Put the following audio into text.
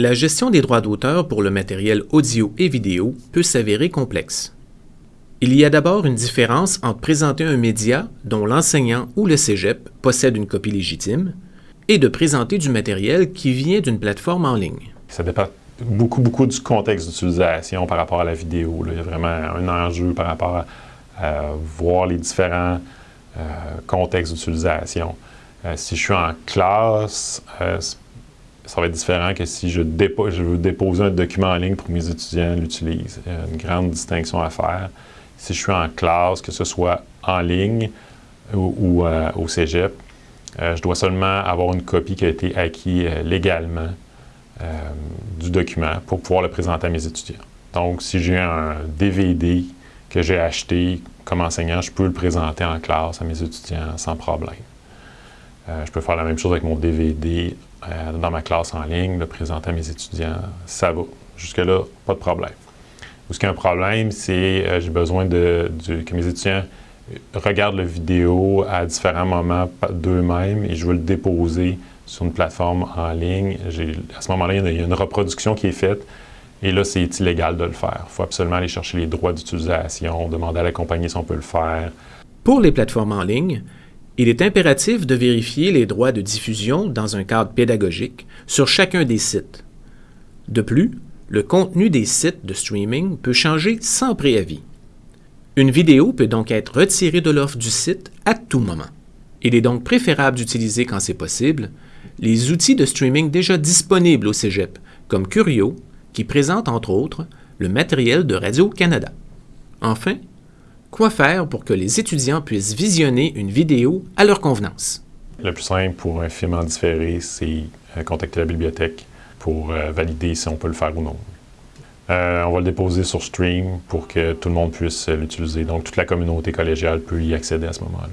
La gestion des droits d'auteur pour le matériel audio et vidéo peut s'avérer complexe. Il y a d'abord une différence entre présenter un média dont l'enseignant ou le cégep possède une copie légitime et de présenter du matériel qui vient d'une plateforme en ligne. Ça dépend beaucoup, beaucoup du contexte d'utilisation par rapport à la vidéo. Il y a vraiment un enjeu par rapport à, voir les différents euh, contextes d'utilisation. Euh, si je suis en classe, euh, ça va être différent que si je, je, veux déposer un document en ligne pour mes étudiants l'utilisent. Il y a une grande distinction à faire. Si je suis en classe, que ce soit en ligne ou, au cégep, je dois seulement avoir une copie qui a été acquise légalement du document pour pouvoir le présenter à mes étudiants. Donc, si j'ai un DVD que j'ai acheté comme enseignant, je peux le présenter en classe à mes étudiants sans problème. Euh, je peux faire la même chose avec mon DVD euh, dans ma classe en ligne, le présenter à mes étudiants, ça va. Jusque-là, pas de problème. Où ce qu'il y a un problème, c'est euh, j'ai besoin de, que mes étudiants regardent la vidéo à différents moments d'eux-mêmes et je veux le déposer sur une plateforme en ligne. À ce moment-là, il y a une reproduction qui est faite et là, c'est illégal de le faire. Il faut absolument aller chercher les droits d'utilisation, demander à la compagnie si on peut le faire. Pour les plateformes en ligne, il est impératif de vérifier les droits de diffusion dans un cadre pédagogique sur chacun des sites. De plus, le contenu des sites de streaming peut changer sans préavis. Une vidéo peut donc être retirée de l'offre du site à tout moment. Il est donc préférable d'utiliser, quand c'est possible, les outils de streaming déjà disponibles au Cégep, comme Curio, qui présente entre autres le matériel de Radio-Canada. Enfin, Quoi faire pour que les étudiants puissent visionner une vidéo à leur convenance? Le plus simple pour un film en différé, c'est euh, contacter la bibliothèque pour euh, valider si on peut le faire ou non. Euh, on va le déposer sur Stream pour que tout le monde puisse l'utiliser. Donc, toute la communauté collégiale peut y accéder à ce moment-là.